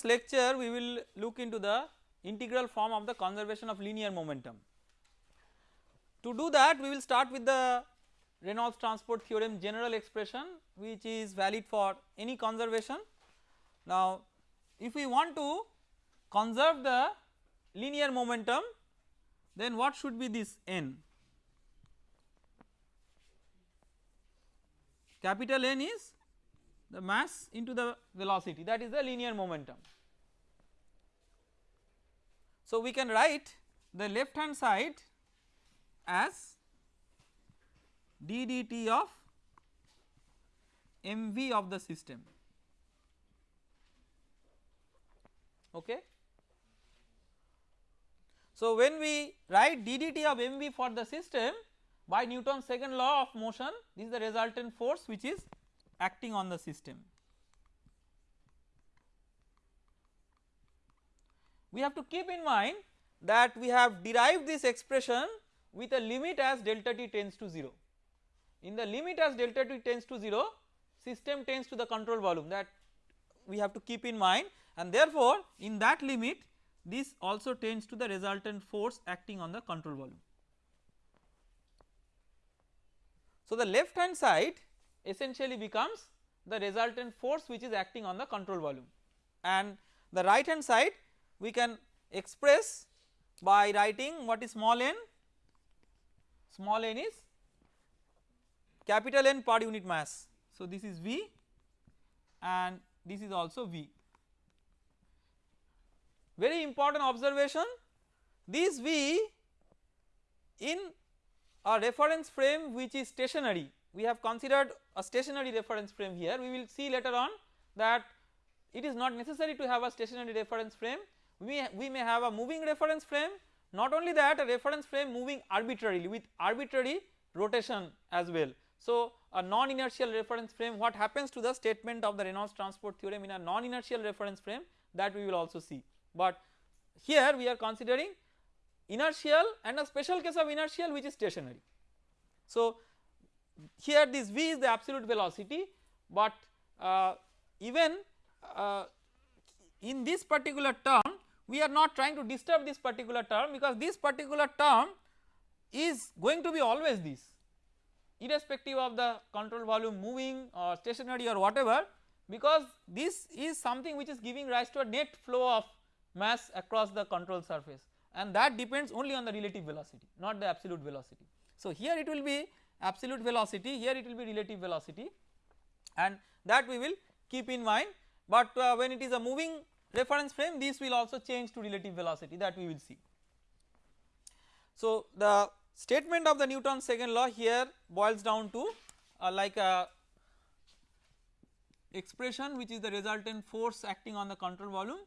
this lecture we will look into the integral form of the conservation of linear momentum. To do that we will start with the Reynolds transport theorem general expression which is valid for any conservation. Now if we want to conserve the linear momentum then what should be this n? Capital N is the mass into the velocity that is the linear momentum. So we can write the left hand side as d dt of mv of the system okay. So when we write d dt of mv for the system by Newton's second law of motion this is the resultant force which is acting on the system. We have to keep in mind that we have derived this expression with a limit as delta t tends to 0. In the limit as delta t tends to 0 system tends to the control volume that we have to keep in mind and therefore in that limit this also tends to the resultant force acting on the control volume. So the left hand side essentially becomes the resultant force which is acting on the control volume and the right hand side we can express by writing what is small n small n is capital N per unit mass. So this is V and this is also V. Very important observation this V in a reference frame which is stationary we have considered a stationary reference frame here we will see later on that it is not necessary to have a stationary reference frame we, we may have a moving reference frame not only that a reference frame moving arbitrarily with arbitrary rotation as well. So a non inertial reference frame what happens to the statement of the Reynolds transport theorem in a non inertial reference frame that we will also see but here we are considering inertial and a special case of inertial which is stationary. So here this v is the absolute velocity but uh, even uh, in this particular term we are not trying to disturb this particular term because this particular term is going to be always this irrespective of the control volume moving or stationary or whatever because this is something which is giving rise to a net flow of mass across the control surface and that depends only on the relative velocity not the absolute velocity. So here it will be absolute velocity here it will be relative velocity. And that we will keep in mind. But uh, when it is a moving reference frame this will also change to relative velocity that we will see. So the statement of the Newton's second law here boils down to uh, like a expression which is the resultant force acting on the control volume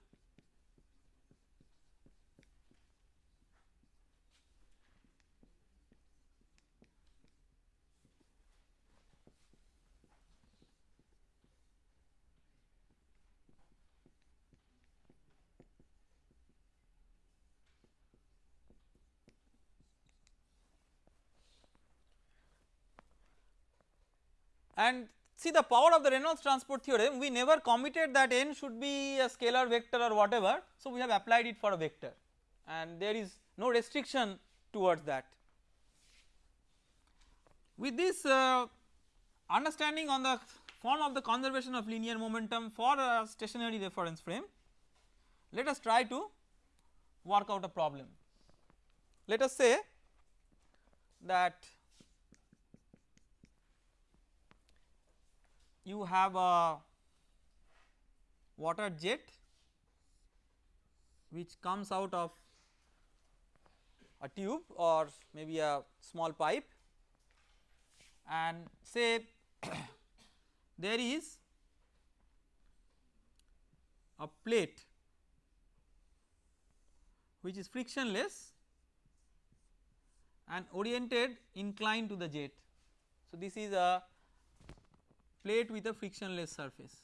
and see the power of the Reynolds transport theorem we never committed that n should be a scalar vector or whatever so we have applied it for a vector and there is no restriction towards that. With this uh, understanding on the form of the conservation of linear momentum for a stationary reference frame let us try to work out a problem. Let us say that you have a water jet which comes out of a tube or maybe a small pipe and say there is a plate which is frictionless and oriented inclined to the jet. So this is a plate with a frictionless surface.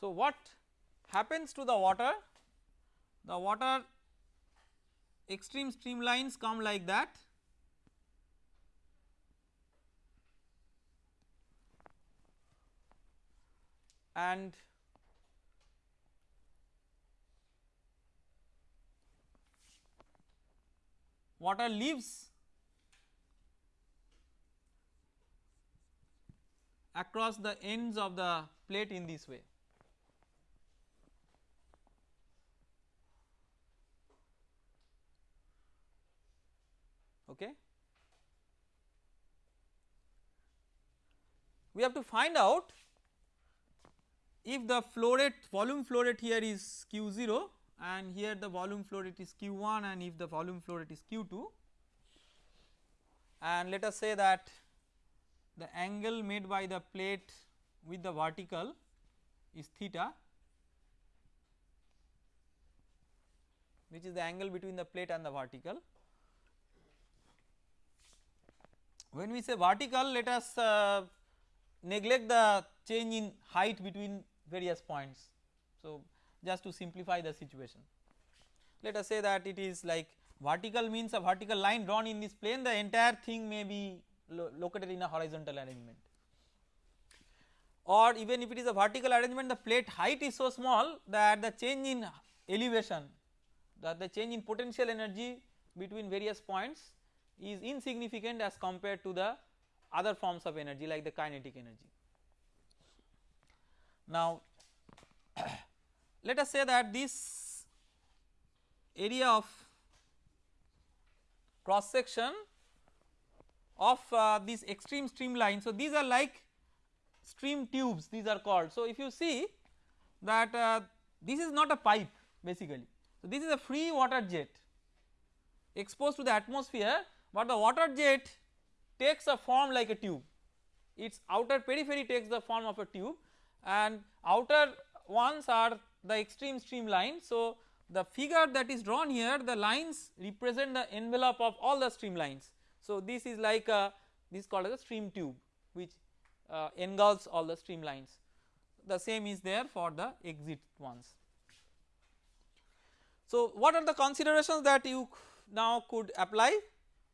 So what happens to the water? The water extreme streamlines come like that and water leaves across the ends of the plate in this way. Okay. We have to find out if the flow rate volume flow rate here is q0 and here the volume flow rate is q1 and if the volume flow rate is q2 and let us say that the angle made by the plate with the vertical is theta which is the angle between the plate and the vertical. When we say vertical let us uh, neglect the change in height between various points. So, just to simplify the situation. Let us say that it is like vertical means a vertical line drawn in this plane the entire thing may be lo located in a horizontal arrangement or even if it is a vertical arrangement the plate height is so small that the change in elevation that the change in potential energy between various points is insignificant as compared to the other forms of energy like the kinetic energy. Now let us say that this area of cross section of uh, this extreme streamline. So, these are like stream tubes these are called. So, if you see that uh, this is not a pipe basically. So, this is a free water jet exposed to the atmosphere, but the water jet takes a form like a tube its outer periphery takes the form of a tube and outer ones are the extreme streamline. So, the figure that is drawn here the lines represent the envelope of all the streamlines. So, this is like a this is called as a stream tube which uh, engulfs all the streamlines the same is there for the exit ones. So, what are the considerations that you now could apply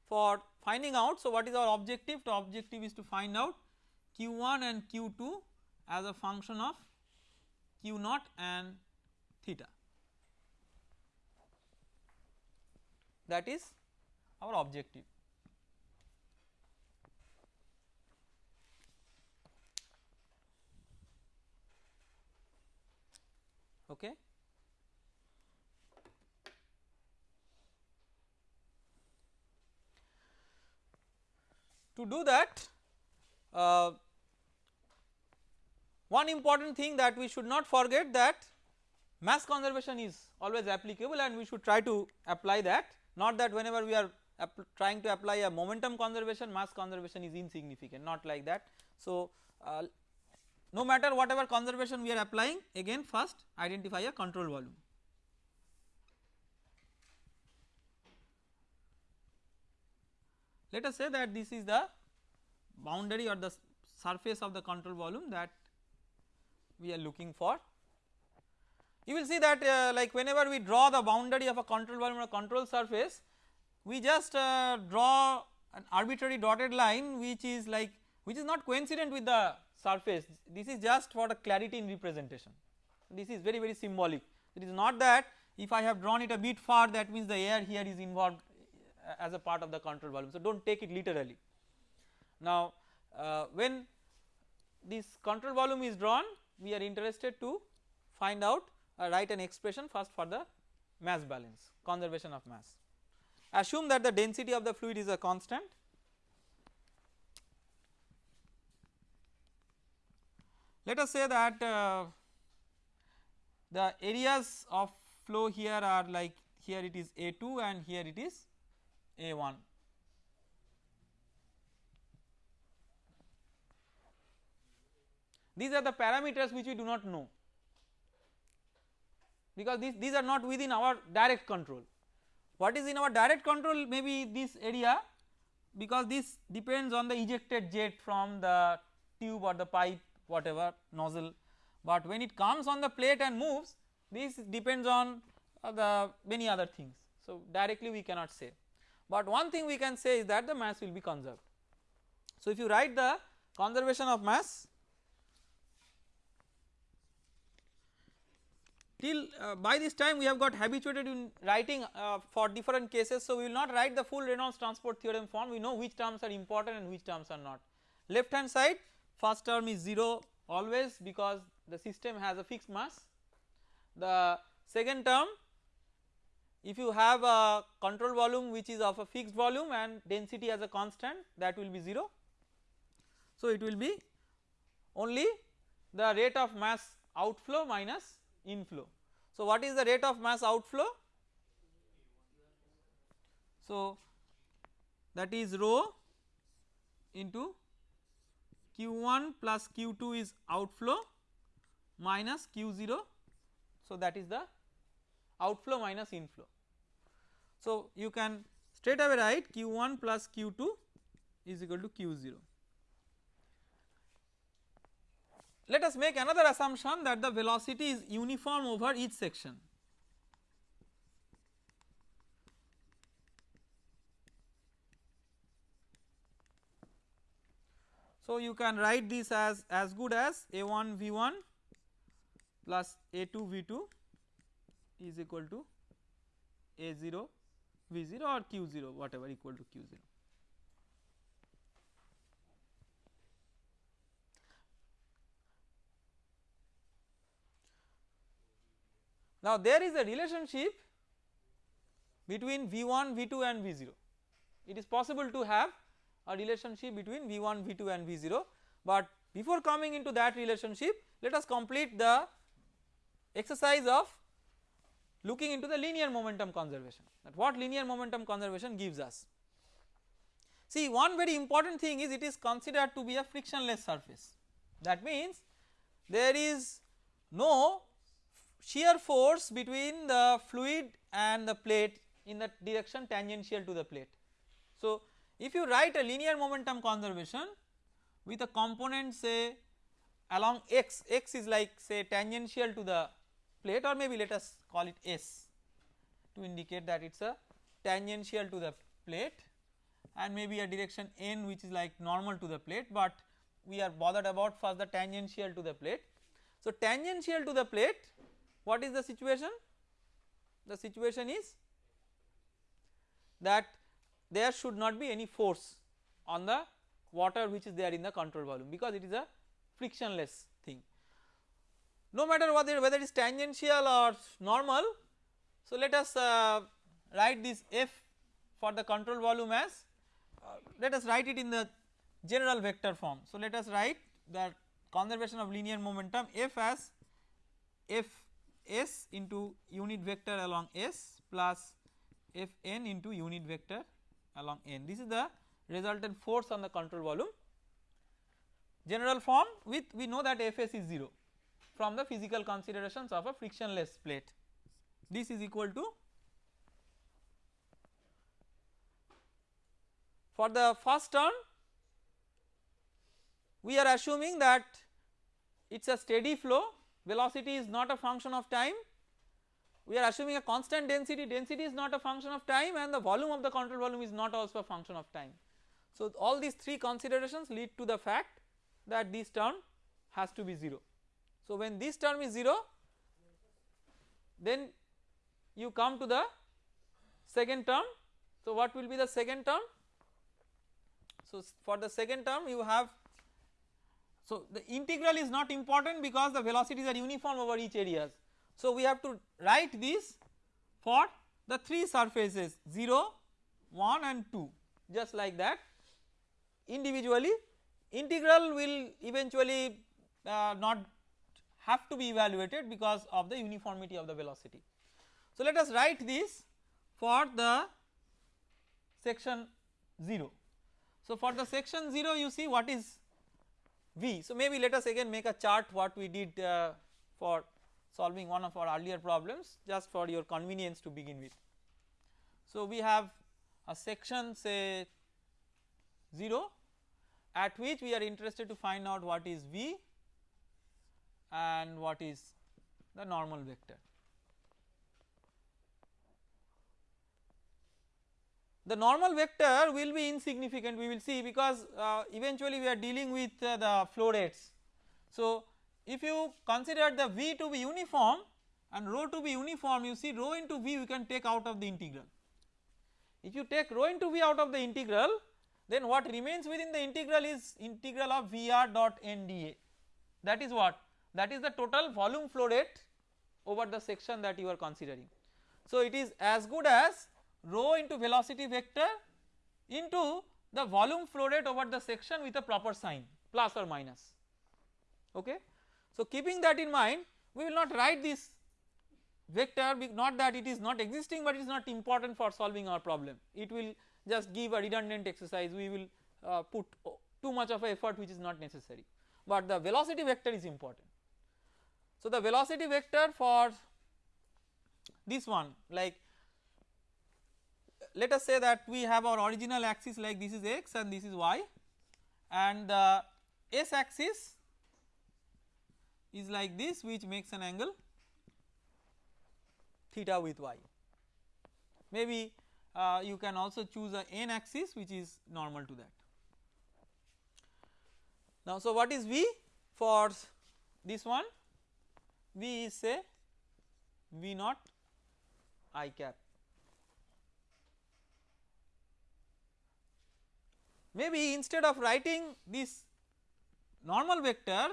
for finding out. So, what is our objective? The objective is to find out q1 and q2 as a function of q naught and theta that is our objective. Okay. To do that uh, one important thing that we should not forget that mass conservation is always applicable and we should try to apply that not that whenever we are trying to apply a momentum conservation mass conservation is insignificant not like that. So, uh, no matter whatever conservation we are applying again first identify a control volume. Let us say that this is the boundary or the surface of the control volume that we are looking for. You will see that uh, like whenever we draw the boundary of a control volume or control surface we just uh, draw an arbitrary dotted line which is like which is not coincident with the surface this is just for the clarity in representation this is very very symbolic it is not that if I have drawn it a bit far that means the air here is involved uh, as a part of the control volume so do not take it literally. Now uh, when this control volume is drawn we are interested to find out uh, write an expression first for the mass balance conservation of mass. Assume that the density of the fluid is a constant let us say that uh, the areas of flow here are like here it is A2 and here it is A1 These are the parameters which we do not know because these, these are not within our direct control. What is in our direct control maybe this area because this depends on the ejected jet from the tube or the pipe whatever nozzle but when it comes on the plate and moves this depends on uh, the many other things. So directly we cannot say but one thing we can say is that the mass will be conserved. So if you write the conservation of mass till uh, by this time we have got habituated in writing uh, for different cases so we will not write the full Reynolds transport theorem form we know which terms are important and which terms are not. Left hand side first term is 0 always because the system has a fixed mass. The second term if you have a control volume which is of a fixed volume and density as a constant that will be 0. So it will be only the rate of mass outflow minus inflow. So what is the rate of mass outflow? So that is rho into q1 plus q2 is outflow minus q0 so that is the outflow minus inflow. So you can straight away write q1 plus q2 is equal to q0. Let us make another assumption that the velocity is uniform over each section. So you can write this as as good as a1 v1 plus a2 v2 is equal to a0 v0 or q0 whatever equal to q0. Now there is a relationship between V1, V2 and V0. It is possible to have a relationship between V1, V2 and V0 but before coming into that relationship let us complete the exercise of looking into the linear momentum conservation that what linear momentum conservation gives us. See one very important thing is it is considered to be a frictionless surface that means there is no shear force between the fluid and the plate in the direction tangential to the plate. So if you write a linear momentum conservation with a component say along x, x is like say tangential to the plate or maybe let us call it S to indicate that it is a tangential to the plate and maybe a direction n which is like normal to the plate but we are bothered about first the tangential to the plate. So tangential to the plate what is the situation? The situation is that there should not be any force on the water which is there in the control volume because it is a frictionless thing. No matter whether, whether it is tangential or normal, so let us uh, write this F for the control volume as uh, let us write it in the general vector form. So let us write the conservation of linear momentum F as F s into unit vector along s plus f n into unit vector along n. This is the resultant force on the control volume. General form with we know that Fs is 0 from the physical considerations of a frictionless plate. This is equal to for the first term we are assuming that it is a steady flow velocity is not a function of time we are assuming a constant density density is not a function of time and the volume of the control volume is not also a function of time. So all these three considerations lead to the fact that this term has to be 0. So when this term is 0 then you come to the second term so what will be the second term so for the second term you have so the integral is not important because the velocities are uniform over each areas. So we have to write this for the 3 surfaces 0, 1 and 2 just like that individually integral will eventually uh, not have to be evaluated because of the uniformity of the velocity. So let us write this for the section 0. So for the section 0 you see what is V. So maybe let us again make a chart what we did uh, for solving one of our earlier problems just for your convenience to begin with. So we have a section say 0 at which we are interested to find out what is V and what is the normal vector. The normal vector will be insignificant we will see because uh, eventually we are dealing with uh, the flow rates. So if you consider the V to be uniform and rho to be uniform you see rho into V we can take out of the integral. If you take rho into V out of the integral then what remains within the integral is integral of Vr dot NdA that is what that is the total volume flow rate over the section that you are considering. So it is as good as rho into velocity vector into the volume flow rate over the section with a proper sign plus or minus okay. So keeping that in mind we will not write this vector not that it is not existing but it is not important for solving our problem it will just give a redundant exercise we will uh, put too much of effort which is not necessary but the velocity vector is important. So the velocity vector for this one like let us say that we have our original axis like this is x and this is y and the s axis is like this which makes an angle theta with y. Maybe uh, you can also choose a n axis which is normal to that. Now so what is V for this one? V is say V naught i cap maybe instead of writing this normal vector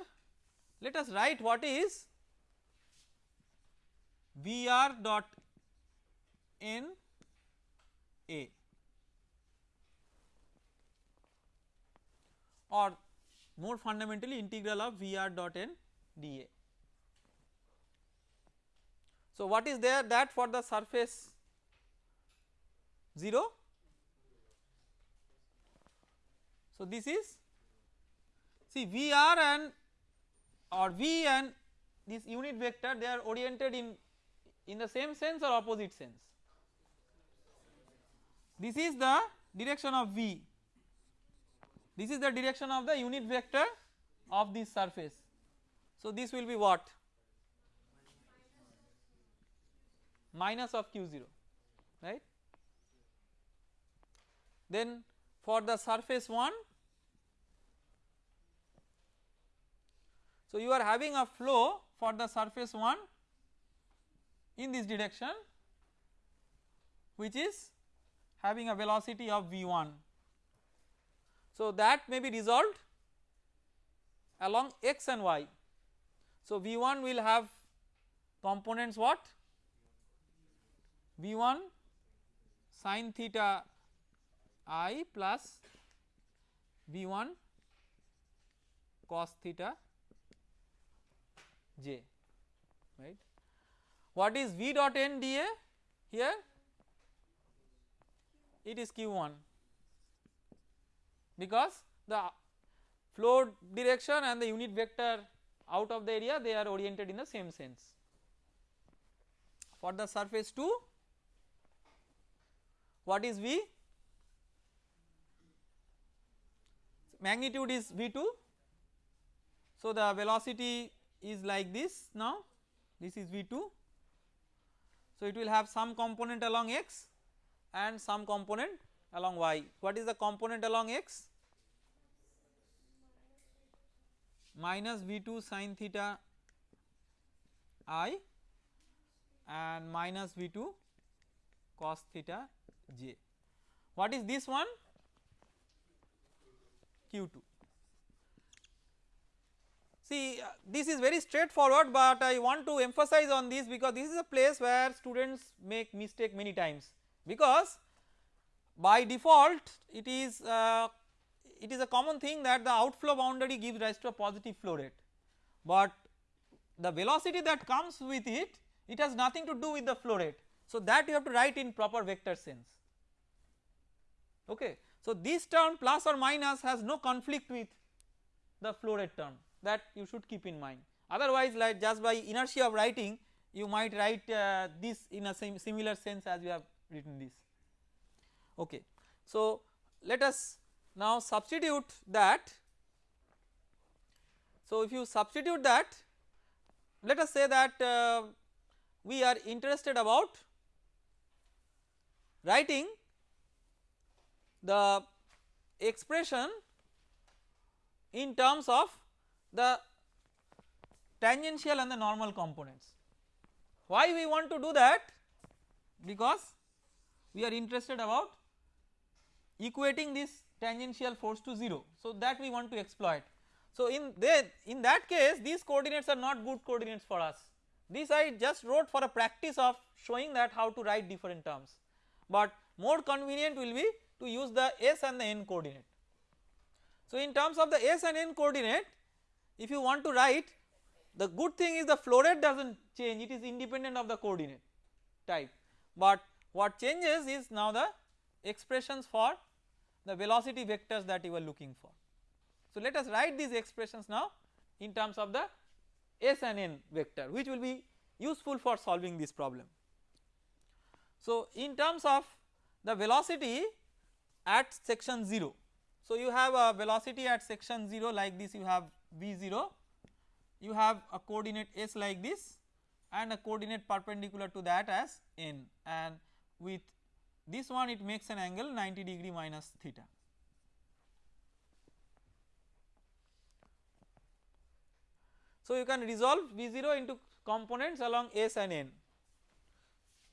let us write what is Vr dot n a. Or more fundamentally integral of Vr dot n dA. So what is there? That for the surface 0 So this is see VR and or V and this unit vector they are oriented in in the same sense or opposite sense. This is the direction of V, this is the direction of the unit vector of this surface. So this will be what? Minus of q0 right. Then for the surface 1 So you are having a flow for the surface 1 in this direction which is having a velocity of v1. So that may be resolved along x and y. So v1 will have components what? v1 sine theta i plus v1 cos theta j right. What is v dot n dA here? It is q1 because the flow direction and the unit vector out of the area they are oriented in the same sense. For the surface 2 what is V? Magnitude is V2 so the velocity is like this now. This is V2 so it will have some component along x and some component along y. What is the component along x? Minus V2 sine theta i and minus V2 cos theta j. What is this one? Q2. See uh, this is very straightforward but I want to emphasize on this because this is a place where students make mistake many times because by default it is uh, it is a common thing that the outflow boundary gives rise to a positive flow rate but the velocity that comes with it it has nothing to do with the flow rate. So that you have to write in proper vector sense okay. So this term plus or minus has no conflict with the flow rate term that you should keep in mind. Otherwise like just by inertia of writing you might write uh, this in a similar sense as you have written this. Okay. So let us now substitute that. So if you substitute that let us say that uh, we are interested about writing the expression in terms of the tangential and the normal components. Why we want to do that? Because we are interested about equating this tangential force to 0. So that we want to exploit. So in there in that case these coordinates are not good coordinates for us. This I just wrote for a practice of showing that how to write different terms, but more convenient will be to use the s and the n coordinate. So in terms of the s and n coordinate if you want to write the good thing is the flow rate does not change it is independent of the coordinate type but what changes is now the expressions for the velocity vectors that you were looking for. So let us write these expressions now in terms of the s and n vector which will be useful for solving this problem. So in terms of the velocity at section 0, so you have a velocity at section 0 like this you have v0, you have a coordinate s like this and a coordinate perpendicular to that as n and with this one it makes an angle 90 degree minus theta. So you can resolve V0 into components along S and N.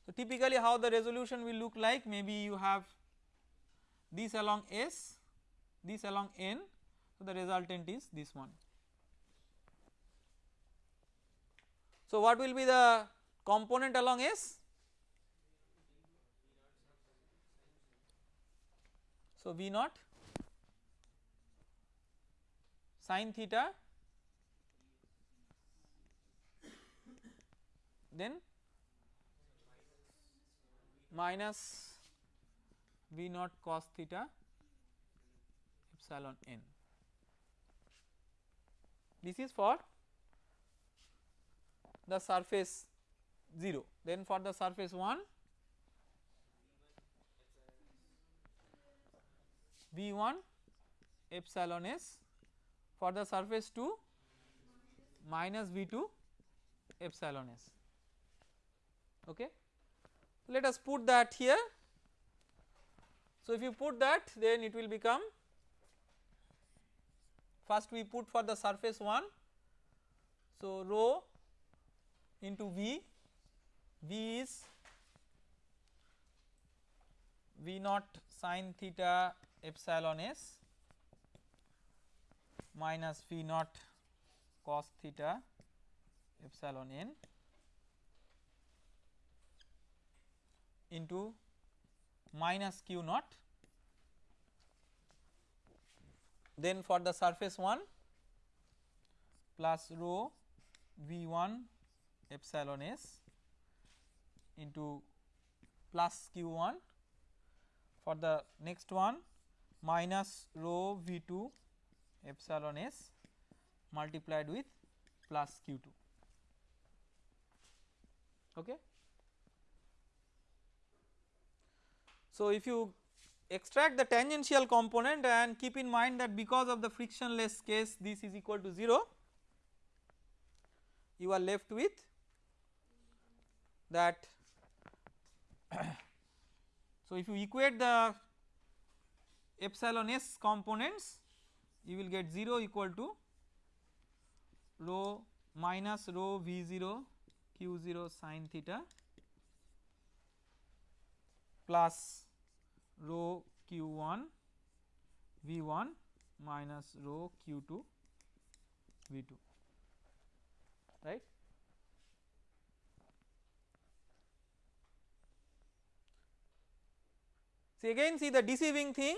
So typically how the resolution will look like maybe you have this along S, this along N, so the resultant is this one. So what will be the component along S? So V naught sine theta then minus V naught cos theta epsilon n. This is for the surface 0 then for the surface 1 V1 epsilon s for the surface 2 minus V2 epsilon s okay. Let us put that here. So if you put that then it will become first we put for the surface 1 so rho into V, V is V naught sine theta epsilon s minus V naught cos theta epsilon n into minus q naught. Then for the surface 1 plus rho v1 epsilon s into plus q1 for the next one minus rho v2 epsilon s multiplied with plus q2 okay So, if you extract the tangential component and keep in mind that because of the frictionless case this is equal to 0 you are left with that. So if you equate the epsilon s components you will get 0 equal to rho minus rho v0 q0 sine theta plus rho q1 v1 minus rho q2 v2 right. See again see the deceiving thing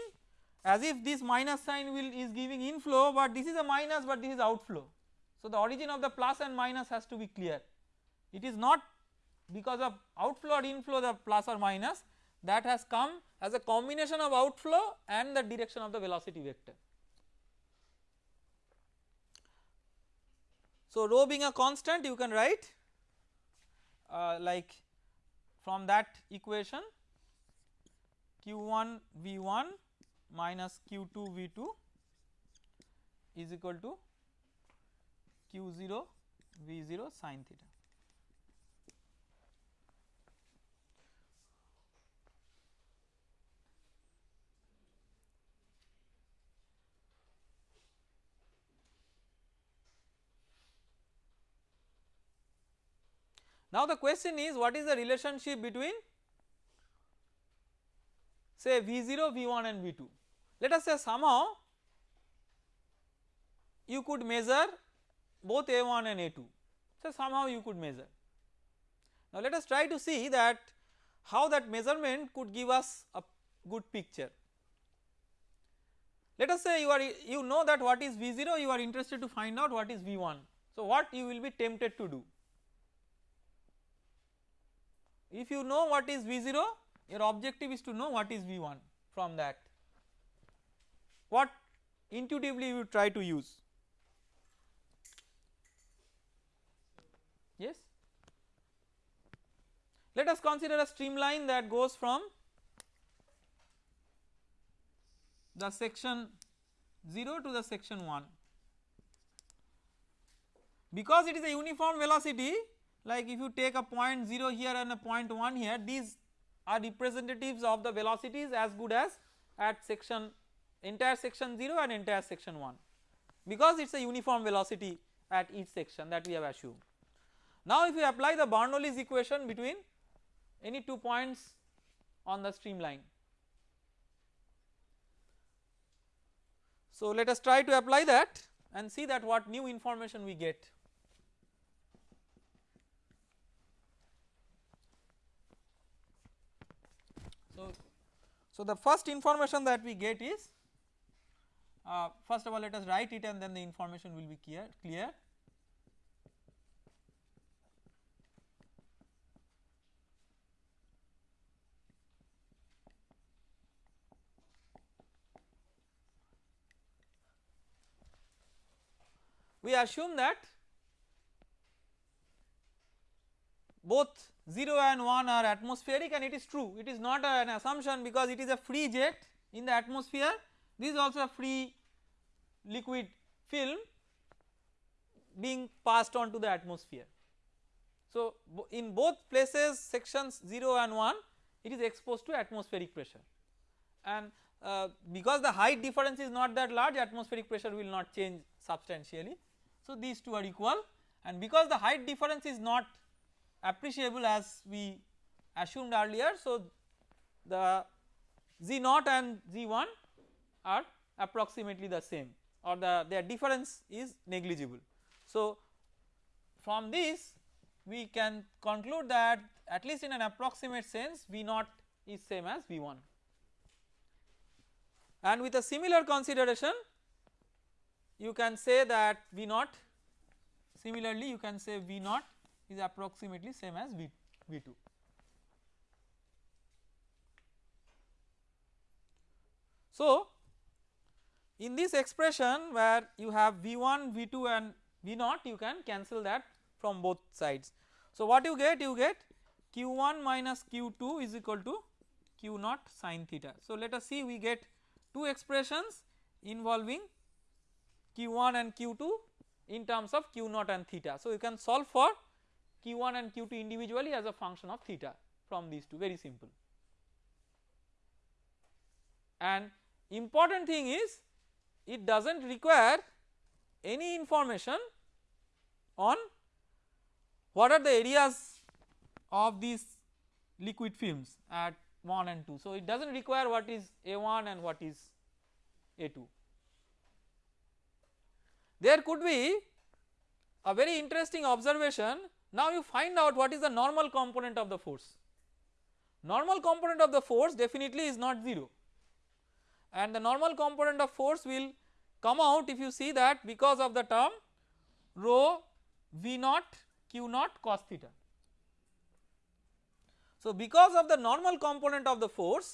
as if this minus sign will is giving inflow but this is a minus but this is outflow. So the origin of the plus and minus has to be clear it is not because of outflow or inflow the plus or minus that has come as a combination of outflow and the direction of the velocity vector. So rho being a constant you can write uh, like from that equation q1 v1 minus q2 v2 is equal to q0 v0 sine theta. Now the question is what is the relationship between say V0, V1 and V2. Let us say somehow you could measure both A1 and A2 so somehow you could measure. Now let us try to see that how that measurement could give us a good picture. Let us say you are you know that what is V0 you are interested to find out what is V1. So what you will be tempted to do? If you know what is V0 your objective is to know what is V1 from that. What intuitively you try to use? Yes. Let us consider a streamline that goes from the section 0 to the section 1 because it is a uniform velocity like if you take a point 0 here and a point 1 here these are representatives of the velocities as good as at section entire section 0 and entire section 1 because it is a uniform velocity at each section that we have assumed. Now if we apply the Bernoulli's equation between any two points on the streamline. So let us try to apply that and see that what new information we get. So, so the first information that we get is uh, first of all let us write it and then the information will be clear clear. We assume that both 0 and 1 are atmospheric and it is true. It is not an assumption because it is a free jet in the atmosphere. This is also a free liquid film being passed on to the atmosphere. So in both places sections 0 and 1 it is exposed to atmospheric pressure. And uh, because the height difference is not that large atmospheric pressure will not change substantially. So, these two are equal. And because the height difference is not appreciable as we assumed earlier. So, the z naught and Z1 are approximately the same or the their difference is negligible. So, from this we can conclude that at least in an approximate sense v naught is same as V1 and with a similar consideration you can say that V naught similarly you can say V naught is approximately same as V, V2. So in this expression where you have V1, V2 and V naught you can cancel that from both sides. So what you get you get Q1 minus Q2 is equal to Q naught sin theta. So let us see we get two expressions involving q1 and q2 in terms of q 0 and theta. So you can solve for q1 and q2 individually as a function of theta from these two very simple. And important thing is it does not require any information on what are the areas of these liquid films at 1 and 2. So it does not require what is A1 and what is A2. There could be a very interesting observation now you find out what is the normal component of the force. Normal component of the force definitely is not 0 and the normal component of force will come out if you see that because of the term rho v naught q naught cos theta. So because of the normal component of the force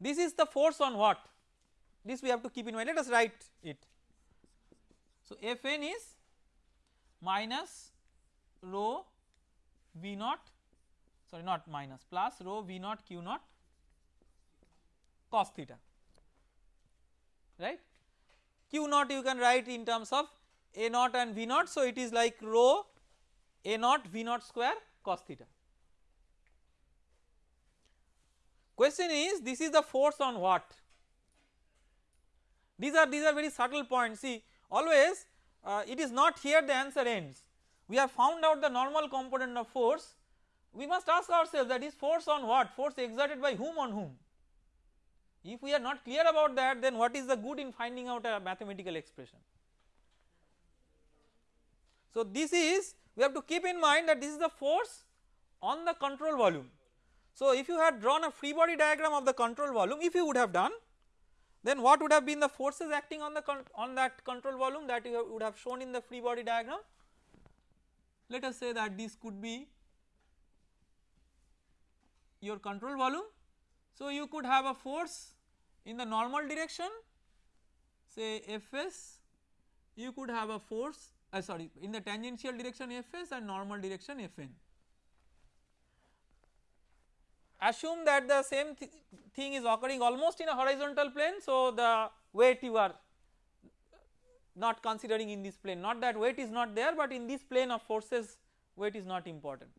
this is the force on what this we have to keep in mind let us write it so, Fn is minus rho V naught sorry not minus plus rho V naught Q naught cos theta right. Q naught you can write in terms of A naught and V naught. So, it is like rho A naught V naught square cos theta. Question is this is the force on what? These are these are very subtle points see always uh, it is not here the answer ends we have found out the normal component of force we must ask ourselves that is force on what force exerted by whom on whom if we are not clear about that then what is the good in finding out a mathematical expression. So this is we have to keep in mind that this is the force on the control volume. So if you had drawn a free body diagram of the control volume if you would have done then what would have been the forces acting on the on that control volume that you would have shown in the free body diagram let us say that this could be your control volume. So you could have a force in the normal direction say Fs you could have a force uh, sorry in the tangential direction Fs and normal direction Fn. Assume that the same th thing is occurring almost in a horizontal plane so the weight you are not considering in this plane not that weight is not there but in this plane of forces weight is not important.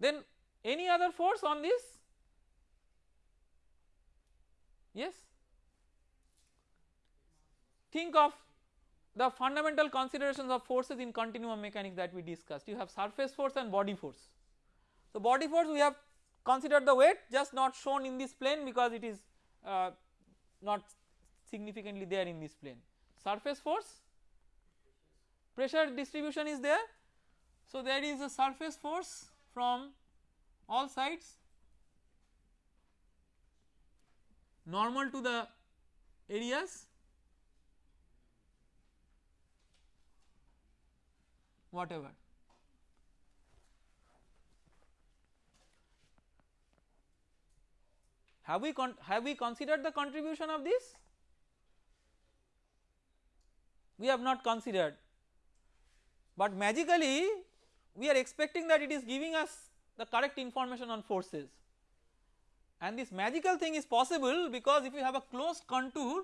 Then any other force on this yes think of the fundamental considerations of forces in continuum mechanics that we discussed you have surface force and body force. So body force we have considered the weight just not shown in this plane because it is uh, not significantly there in this plane. Surface force pressure distribution is there. So there is a surface force from all sides normal to the areas whatever. Have we have we considered the contribution of this? We have not considered, but magically we are expecting that it is giving us the correct information on forces. And this magical thing is possible because if you have a closed contour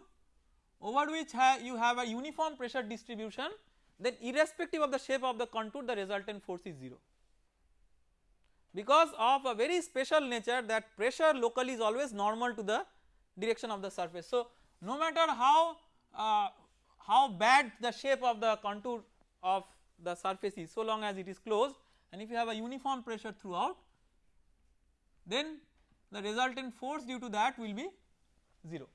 over which ha you have a uniform pressure distribution then irrespective of the shape of the contour the resultant force is 0 because of a very special nature that pressure locally is always normal to the direction of the surface. So no matter how uh, how bad the shape of the contour of the surface is so long as it is closed and if you have a uniform pressure throughout then the resultant force due to that will be 0.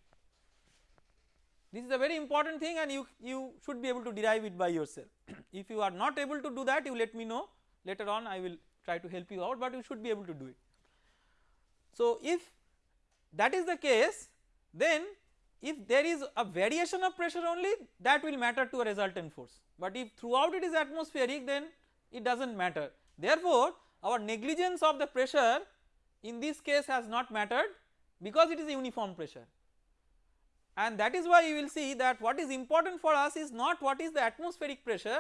This is a very important thing and you, you should be able to derive it by yourself. if you are not able to do that you let me know later on I will try to help you out but you should be able to do it. So if that is the case then if there is a variation of pressure only that will matter to a resultant force but if throughout it is atmospheric then it does not matter. Therefore our negligence of the pressure in this case has not mattered because it is a uniform pressure and that is why you will see that what is important for us is not what is the atmospheric pressure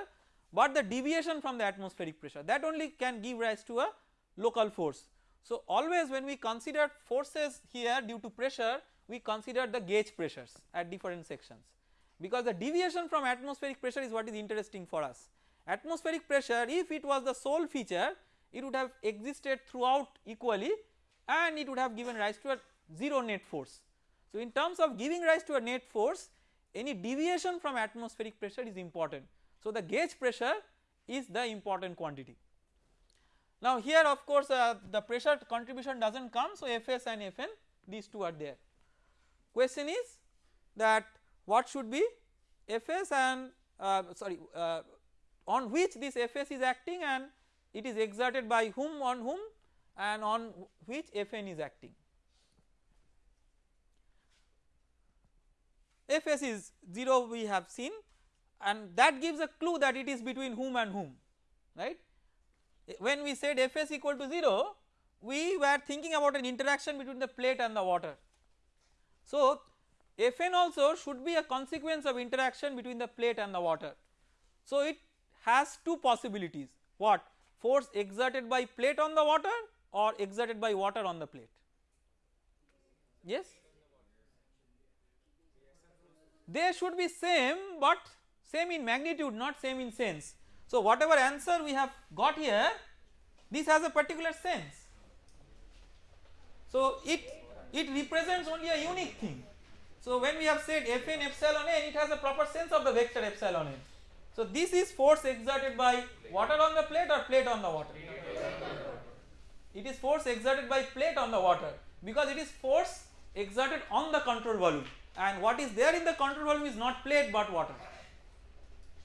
but the deviation from the atmospheric pressure that only can give rise to a local force. So always when we consider forces here due to pressure we consider the gauge pressures at different sections because the deviation from atmospheric pressure is what is interesting for us. Atmospheric pressure if it was the sole feature it would have existed throughout equally and it would have given rise to a 0 net force so, in terms of giving rise to a net force any deviation from atmospheric pressure is important. So, the gauge pressure is the important quantity. Now here of course uh, the pressure contribution does not come so Fs and Fn these two are there. Question is that what should be Fs and uh, sorry uh, on which this Fs is acting and it is exerted by whom on whom and on which Fn is acting. Fs is 0 we have seen and that gives a clue that it is between whom and whom right. When we said Fs equal to 0 we were thinking about an interaction between the plate and the water. So Fn also should be a consequence of interaction between the plate and the water. So it has two possibilities what force exerted by plate on the water or exerted by water on the plate yes they should be same but same in magnitude not same in sense. So whatever answer we have got here this has a particular sense. So it it represents only a unique thing So when we have said Fn epsilon n it has a proper sense of the vector epsilon n. So this is force exerted by water on the plate or plate on the water? It is force exerted by plate on the water because it is force exerted on the control volume and what is there in the control volume is not plate but water.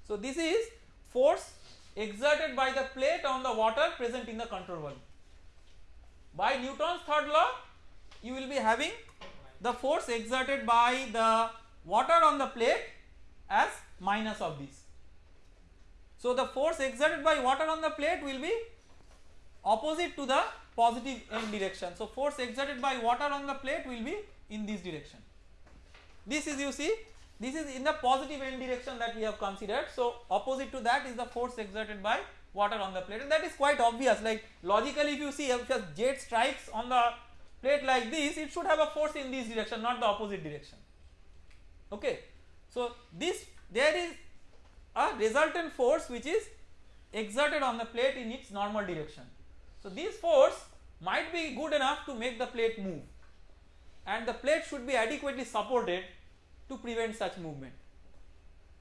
So this is force exerted by the plate on the water present in the control volume. By Newton's third law you will be having the force exerted by the water on the plate as minus of this. So the force exerted by water on the plate will be opposite to the positive n direction. So force exerted by water on the plate will be in this direction. This is you see this is in the positive n direction that we have considered. So opposite to that is the force exerted by water on the plate and that is quite obvious like logically if you see if a jet strikes on the plate like this it should have a force in this direction not the opposite direction okay. So this there is a resultant force which is exerted on the plate in its normal direction. So this force might be good enough to make the plate move and the plate should be adequately supported to prevent such movement.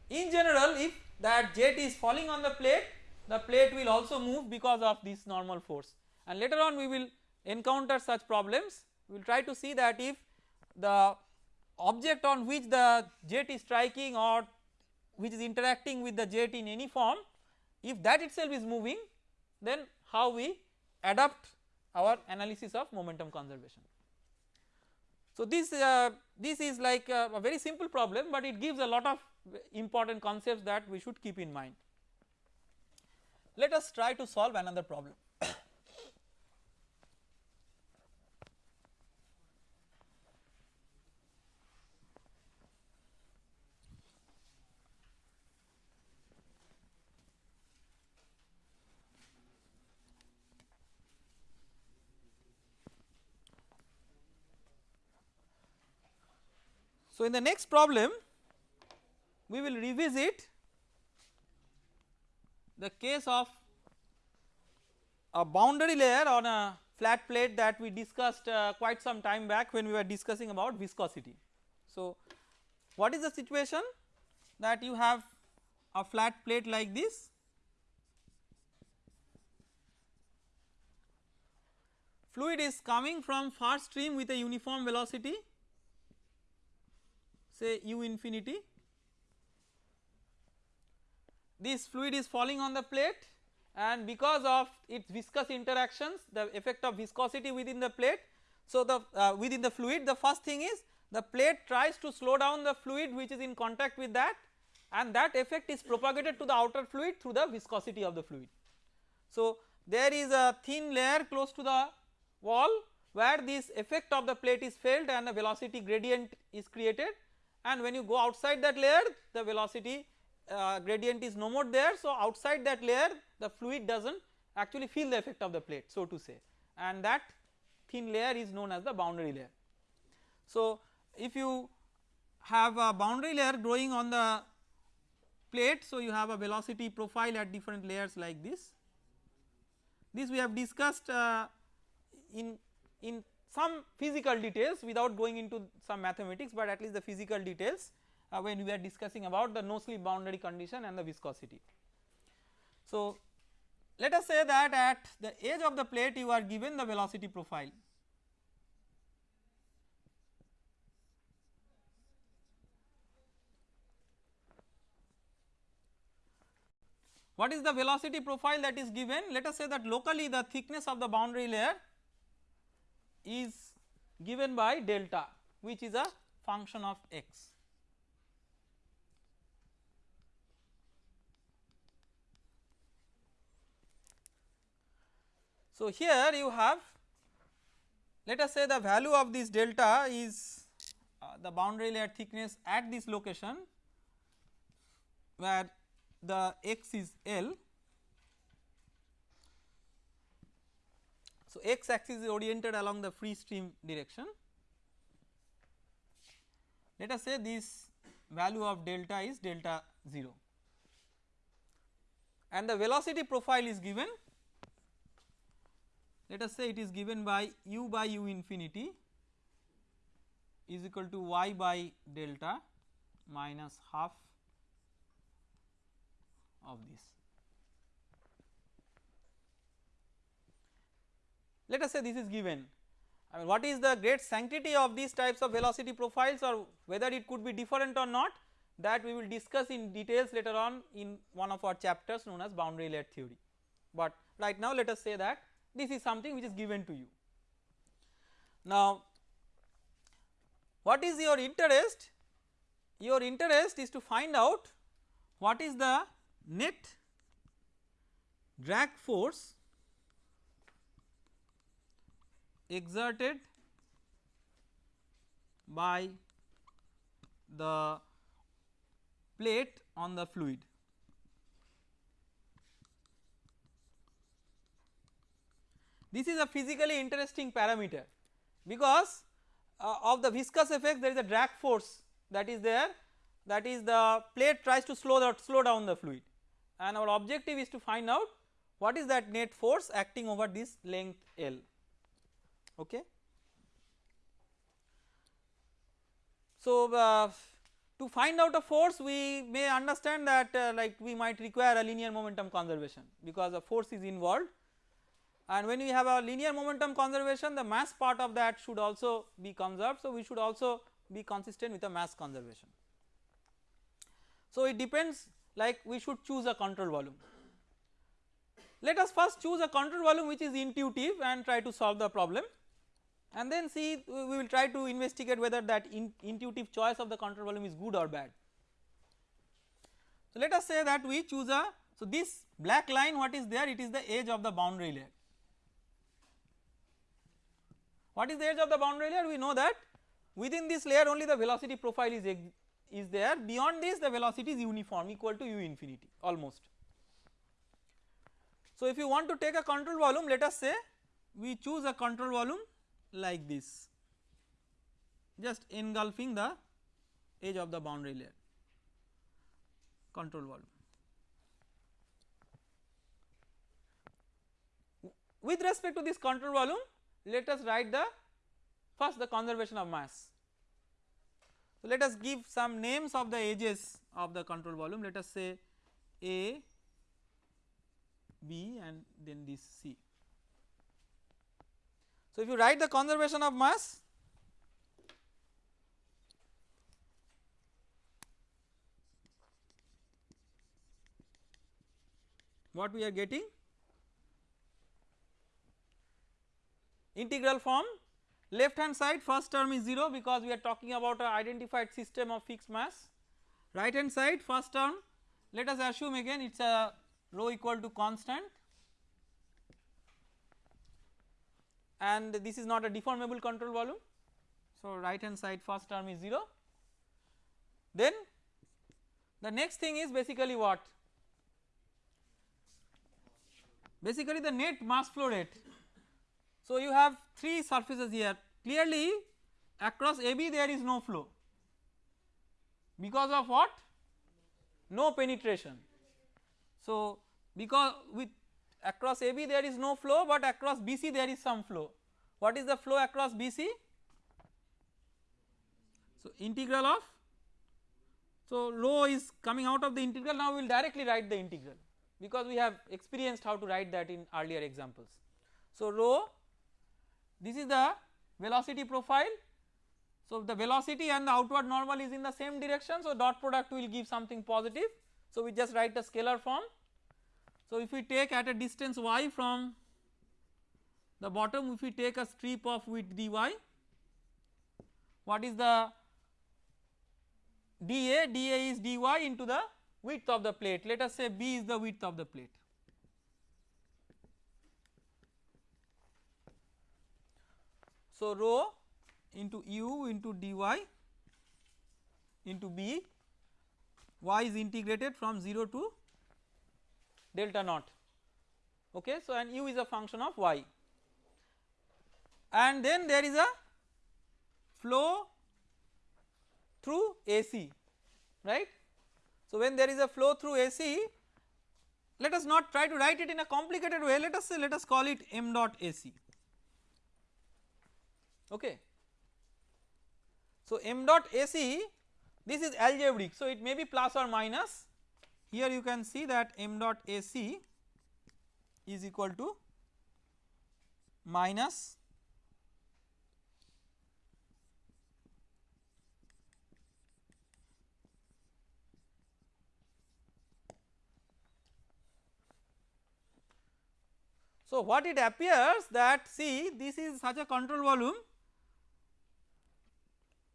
In general if that jet is falling on the plate the plate will also move because of this normal force and later on we will encounter such problems we will try to see that if the object on which the jet is striking or which is interacting with the jet in any form if that itself is moving then how we adapt our analysis of momentum conservation. So this uh, this is like a, a very simple problem but it gives a lot of important concepts that we should keep in mind. Let us try to solve another problem. So in the next problem we will revisit the case of a boundary layer on a flat plate that we discussed uh, quite some time back when we were discussing about viscosity. So what is the situation? That you have a flat plate like this. Fluid is coming from far stream with a uniform velocity say u infinity this fluid is falling on the plate and because of its viscous interactions the effect of viscosity within the plate. So the uh, within the fluid the first thing is the plate tries to slow down the fluid which is in contact with that and that effect is propagated to the outer fluid through the viscosity of the fluid. So there is a thin layer close to the wall where this effect of the plate is felt and a velocity gradient is created and when you go outside that layer the velocity uh, gradient is no more there. So outside that layer the fluid does not actually feel the effect of the plate so to say and that thin layer is known as the boundary layer. So if you have a boundary layer growing on the plate so you have a velocity profile at different layers like this. This we have discussed uh, in in some physical details without going into some mathematics but at least the physical details uh, when we are discussing about the no slip boundary condition and the viscosity. So let us say that at the edge of the plate you are given the velocity profile What is the velocity profile that is given? Let us say that locally the thickness of the boundary layer is given by delta which is a function of x. So here you have let us say the value of this delta is uh, the boundary layer thickness at this location where the x is L So, x axis is oriented along the free stream direction. Let us say this value of delta is delta 0 and the velocity profile is given let us say it is given by u by u infinity is equal to y by delta minus half of this. Let us say this is given I mean what is the great sanctity of these types of velocity profiles or whether it could be different or not that we will discuss in details later on in one of our chapters known as boundary layer theory. But right now let us say that this is something which is given to you. Now what is your interest? Your interest is to find out what is the net drag force exerted by the plate on the fluid. This is a physically interesting parameter because uh, of the viscous effect there is a drag force that is there. That is the plate tries to slow the, slow down the fluid. And our objective is to find out what is that net force acting over this length L okay. So uh, to find out a force we may understand that uh, like we might require a linear momentum conservation because a force is involved and when we have a linear momentum conservation the mass part of that should also be conserved so we should also be consistent with a mass conservation. So it depends like we should choose a control volume. Let us first choose a control volume which is intuitive and try to solve the problem and then see we will try to investigate whether that in intuitive choice of the control volume is good or bad. So let us say that we choose a so this black line what is there it is the edge of the boundary layer. What is the edge of the boundary layer we know that within this layer only the velocity profile is is there beyond this the velocity is uniform equal to u infinity almost. So if you want to take a control volume let us say we choose a control volume like this just engulfing the edge of the boundary layer control volume. With respect to this control volume let us write the first the conservation of mass. So let us give some names of the edges of the control volume let us say A, B and then this C. So, if you write the conservation of mass what we are getting? Integral form left hand side first term is 0 because we are talking about a identified system of fixed mass. Right hand side first term let us assume again it is a rho equal to constant and this is not a deformable control volume. So, right hand side first term is 0 then the next thing is basically what basically the net mass flow rate. So, you have 3 surfaces here clearly across AB there is no flow because of what no penetration. So, because with across AB there is no flow but across BC there is some flow. What is the flow across BC? So integral of so rho is coming out of the integral now we will directly write the integral because we have experienced how to write that in earlier examples. So rho this is the velocity profile so the velocity and the outward normal is in the same direction so dot product will give something positive so we just write the scalar form so, if we take at a distance y from the bottom if we take a strip of width dy what is the dA dA is dy into the width of the plate let us say b is the width of the plate. So, rho into u into dy into b y is integrated from 0 to delta naught okay. So, and u is a function of y and then there is a flow through AC right. So, when there is a flow through AC let us not try to write it in a complicated way let us say let us call it m dot AC okay. So m dot AC this is algebraic so it may be plus or minus here you can see that m dot AC is equal to minus So what it appears that see this is such a control volume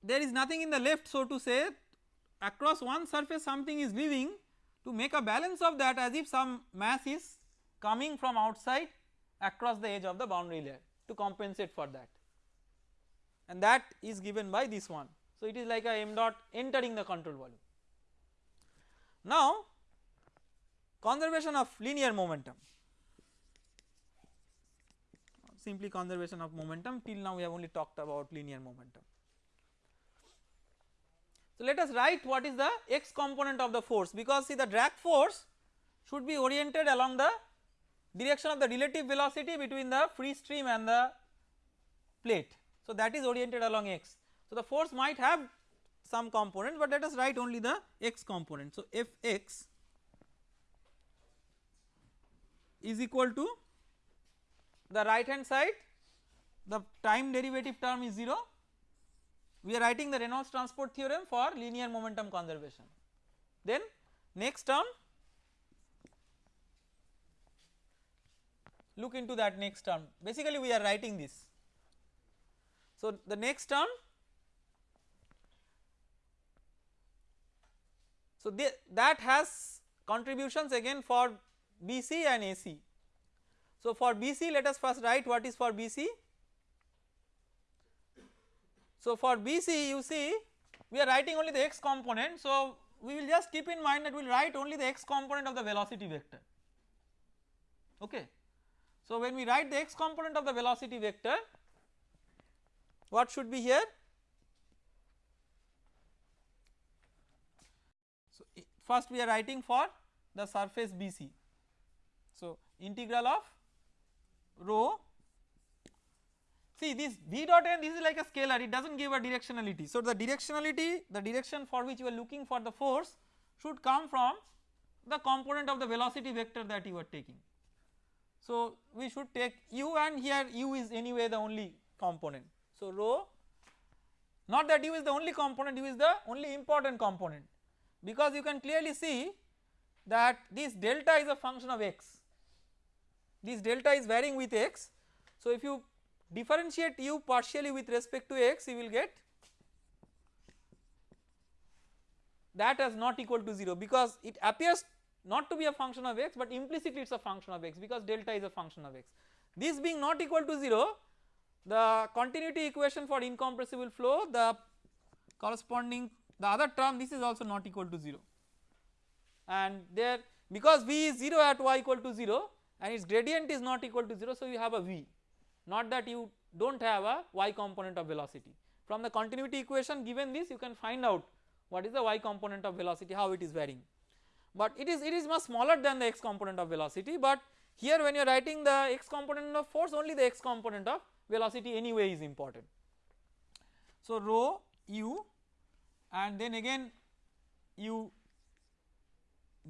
there is nothing in the left so to say across one surface something is leaving to make a balance of that as if some mass is coming from outside across the edge of the boundary layer to compensate for that and that is given by this one. So it is like a m dot entering the control volume. Now conservation of linear momentum simply conservation of momentum till now we have only talked about linear momentum. So let us write what is the x component of the force because see the drag force should be oriented along the direction of the relative velocity between the free stream and the plate. So that is oriented along x. So the force might have some component but let us write only the x component. So Fx is equal to the right hand side the time derivative term is 0 we are writing the Reynolds transport theorem for linear momentum conservation. Then next term look into that next term basically we are writing this. So the next term so that has contributions again for BC and AC so for BC let us first write what is for BC. So for BC you see we are writing only the x component. So we will just keep in mind that we will write only the x component of the velocity vector. Okay. So when we write the x component of the velocity vector what should be here? So first we are writing for the surface BC so integral of rho see this v dot n this is like a scalar it does not give a directionality. So the directionality the direction for which you are looking for the force should come from the component of the velocity vector that you are taking. So we should take u and here u is anyway the only component. So rho not that u is the only component u is the only important component because you can clearly see that this delta is a function of x this delta is varying with x. So if you differentiate u partially with respect to x you will get that as not equal to 0 because it appears not to be a function of x but implicitly it is a function of x because delta is a function of x. This being not equal to 0 the continuity equation for incompressible flow the corresponding the other term this is also not equal to 0 and there because v is 0 at y equal to 0 and its gradient is not equal to 0 so you have a v not that you do not have a y component of velocity. From the continuity equation given this you can find out what is the y component of velocity how it is varying but it is it is much smaller than the x component of velocity but here when you are writing the x component of force only the x component of velocity anyway is important. So rho u and then again u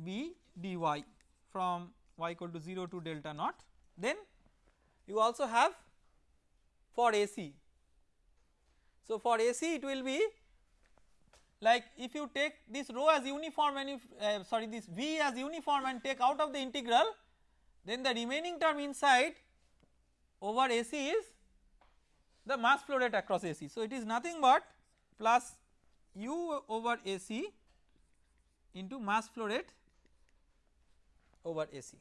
b dy from y equal to 0 to delta naught then you also have for AC. So for AC it will be like if you take this rho as uniform and if uh, sorry this V as uniform and take out of the integral then the remaining term inside over AC is the mass flow rate across AC. So it is nothing but plus U over AC into mass flow rate over AC.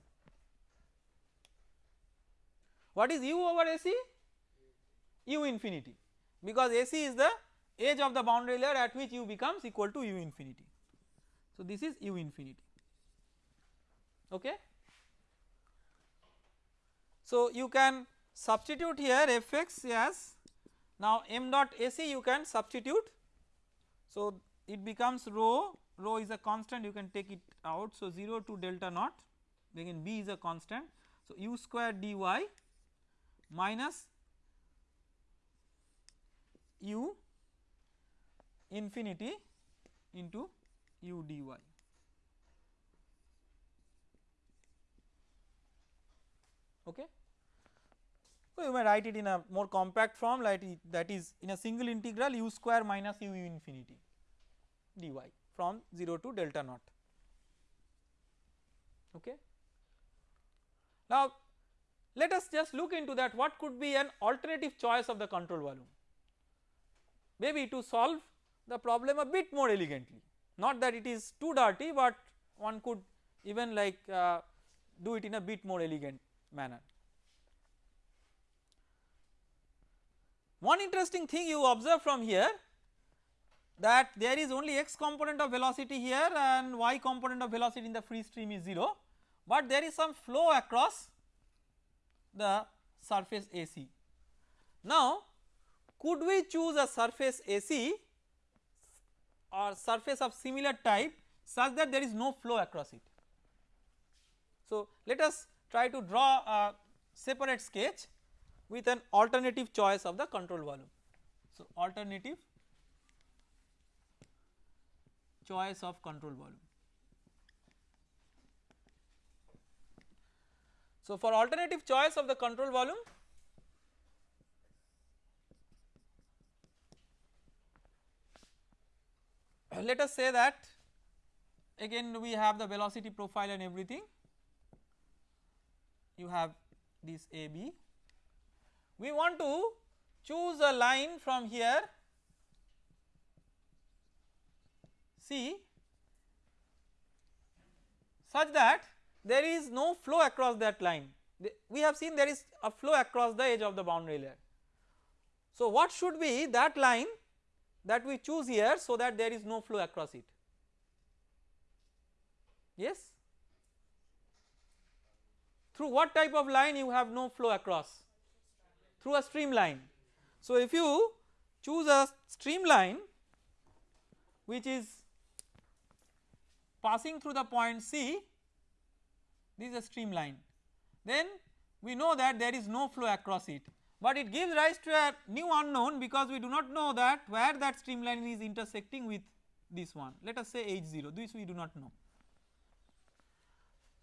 What is u over AC? U infinity because AC is the edge of the boundary layer at which u becomes equal to u infinity. So this is u infinity okay. So you can substitute here fx as now m dot AC you can substitute so it becomes rho rho is a constant you can take it out so 0 to delta naught again b is a constant so u square dy minus u infinity into u dy. Okay. So, you may write it in a more compact form like that is in a single integral u square minus u infinity dy from 0 to delta naught. Okay. Now, let us just look into that what could be an alternative choice of the control volume maybe to solve the problem a bit more elegantly not that it is too dirty but one could even like uh, do it in a bit more elegant manner. One interesting thing you observe from here that there is only x component of velocity here and y component of velocity in the free stream is 0 but there is some flow across the surface AC. Now could we choose a surface AC or surface of similar type such that there is no flow across it. So let us try to draw a separate sketch with an alternative choice of the control volume. So alternative choice of control volume. So for alternative choice of the control volume Uh, let us say that again we have the velocity profile and everything. You have this AB we want to choose a line from here. C. Such that there is no flow across that line. We have seen there is a flow across the edge of the boundary layer. So what should be that line that we choose here so that there is no flow across it. Yes? Through what type of line you have no flow across? Through a streamline so if you choose a streamline which is passing through the point C this is a streamline then we know that there is no flow across it but it gives rise to a new unknown because we do not know that where that streamline is intersecting with this one let us say h0 this we do not know.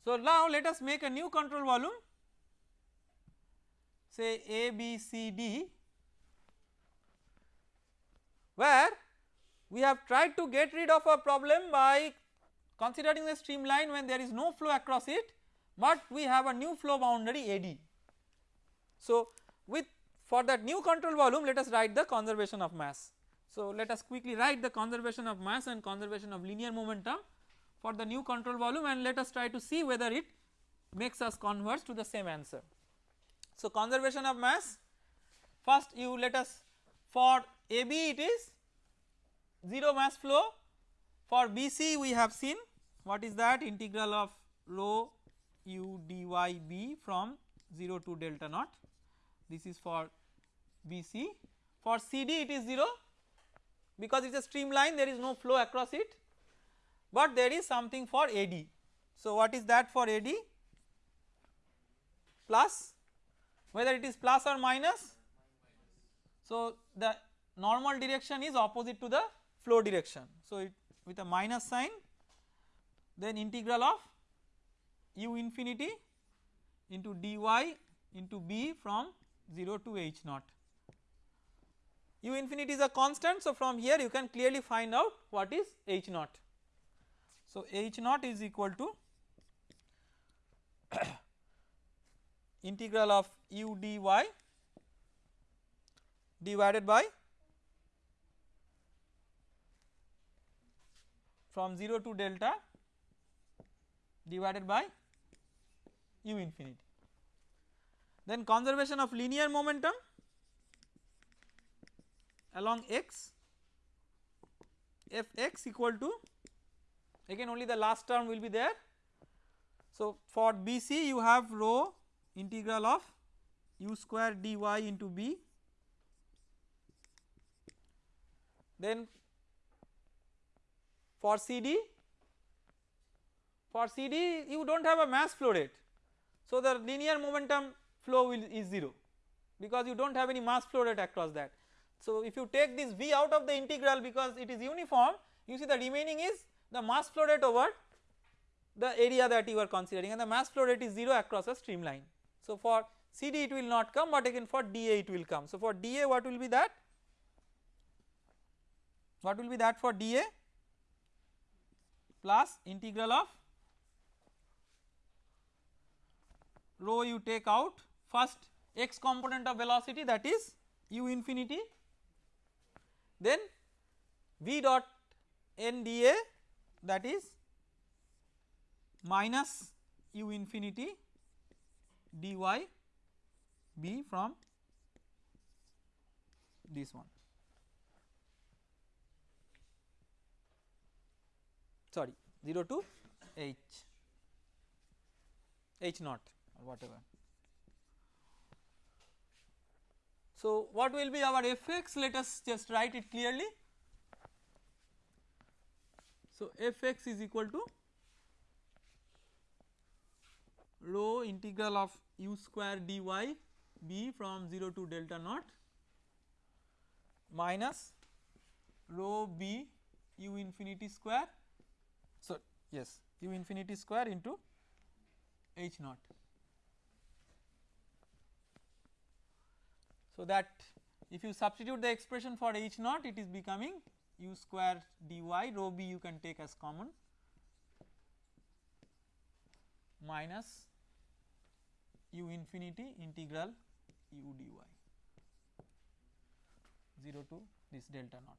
So now let us make a new control volume say A B C D where we have tried to get rid of a problem by considering the streamline when there is no flow across it but we have a new flow boundary AD. So with for that new control volume let us write the conservation of mass. So let us quickly write the conservation of mass and conservation of linear momentum for the new control volume and let us try to see whether it makes us converge to the same answer. So conservation of mass first you let us for AB it is 0 mass flow for BC we have seen what is that integral of rho u dy b from 0 to delta naught this is for BC for CD it is 0 because it is a streamline there is no flow across it. But there is something for AD. So what is that for AD plus. Whether it is plus or minus. So the normal direction is opposite to the flow direction. So it with a minus sign then integral of u infinity into dy into b from 0 to h naught. u infinity is a constant so from here you can clearly find out what is h naught. So h naught is equal to integral of u dy divided by from 0 to delta divided by u infinity. Then conservation of linear momentum along x f x equal to again only the last term will be there. So for BC you have rho integral of u square dy into b then for CD for CD you do not have a mass flow rate so the linear momentum flow will is 0 because you do not have any mass flow rate across that. So if you take this V out of the integral because it is uniform you see the remaining is the mass flow rate over the area that you are considering and the mass flow rate is 0 across a streamline. So for CD it will not come but again for DA it will come. So for DA what will be that? What will be that for DA? Plus integral of rho you take out first x component of velocity that is u infinity then v dot n dA that is minus u infinity dy b from this one sorry 0 to h h naught or whatever. So what will be our fx let us just write it clearly. So fx is equal to rho integral of u square dy b from 0 to delta naught minus rho b u infinity square so yes u infinity square into h naught. So that if you substitute the expression for h naught it is becoming u square dy rho b you can take as common minus u infinity integral u dy 0 to this delta naught.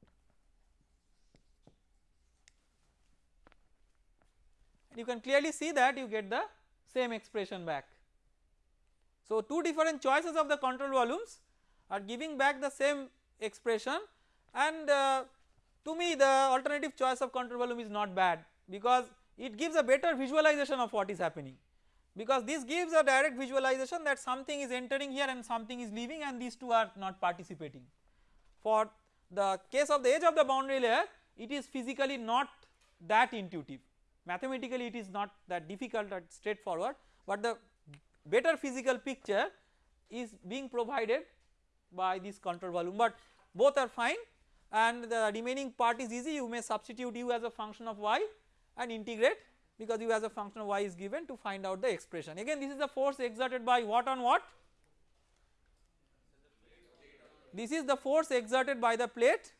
And you can clearly see that you get the same expression back. So two different choices of the control volumes are giving back the same expression. And uh, to me the alternative choice of control volume is not bad because it gives a better visualization of what is happening. Because this gives a direct visualization that something is entering here and something is leaving and these two are not participating. For the case of the edge of the boundary layer it is physically not that intuitive. Mathematically it is not that difficult or straightforward but the better physical picture is being provided by this control volume but both are fine. And the remaining part is easy. You may substitute u as a function of y and integrate because u as a function of y is given to find out the expression. Again this is the force exerted by what on what? This is the force exerted by the plate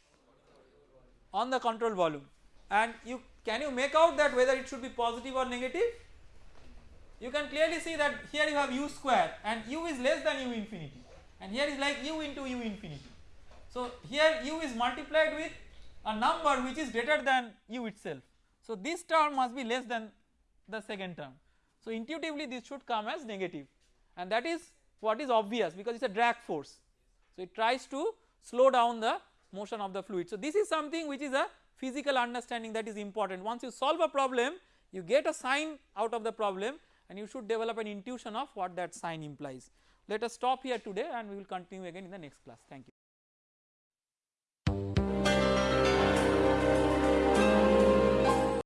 on the control volume. And you can you make out that whether it should be positive or negative? You can clearly see that here you have u square and u is less than u infinity and here is like u into u infinity. So here u is multiplied with a number which is greater than u itself. So this term must be less than the second term. So intuitively this should come as negative and that is what is obvious because it is a drag force. So it tries to slow down the motion of the fluid. So this is something which is a physical understanding that is important. Once you solve a problem you get a sign out of the problem and you should develop an intuition of what that sign implies. Let us stop here today and we will continue again in the next class. Thank you.